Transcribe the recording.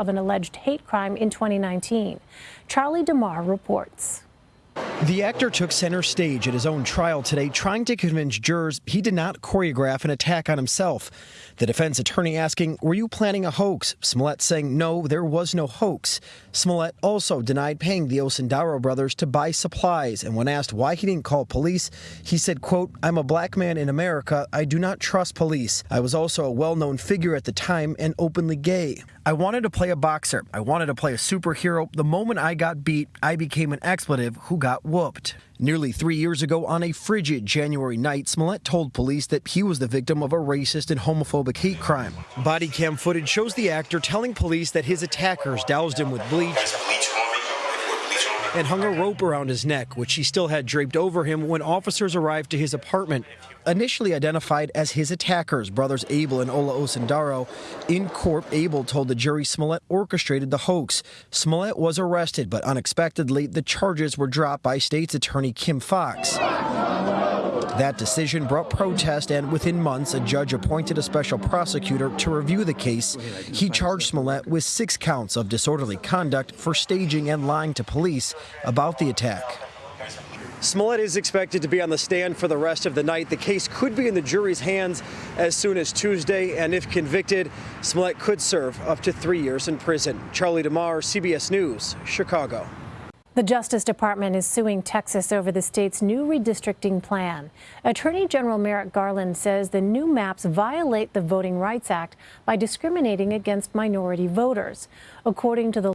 of an alleged hate crime in 2019. Charlie DeMar reports. The actor took center stage at his own trial today, trying to convince jurors he did not choreograph an attack on himself. The defense attorney asking, Were you planning a hoax? Smollett saying, No, there was no hoax. Smollett also denied paying the Osundairo brothers to buy supplies, and when asked why he didn't call police, he said, quote, I'm a black man in America. I do not trust police. I was also a well known figure at the time and openly gay. I wanted to play a boxer. I wanted to play a superhero. The moment I got beat, I became an expletive who got whooped. Nearly three years ago, on a frigid January night, Smollett told police that he was the victim of a racist and homophobic hate crime. Body cam footage shows the actor telling police that his attackers doused him with bleach and hung a rope around his neck, which he still had draped over him when officers arrived to his apartment. Initially identified as his attackers, brothers Abel and Ola Osundairo, in court, Abel told the jury Smollett orchestrated the hoax. Smollett was arrested, but unexpectedly, the charges were dropped by state's attorney Kim Foxx. That decision brought protest, and within months, a judge appointed a special prosecutor to review the case. He charged Smollett with six counts of disorderly conduct for staging and lying to police about the attack. Smollett is expected to be on the stand for the rest of the night. The case could be in the jury's hands as soon as Tuesday, and if convicted, Smollett could serve up to three years in prison. Charlie DeMar, CBS News, Chicago. The Justice Department is suing Texas over the state's new redistricting plan. Attorney General Merrick Garland says the new maps violate the Voting Rights Act by discriminating against minority voters. According to the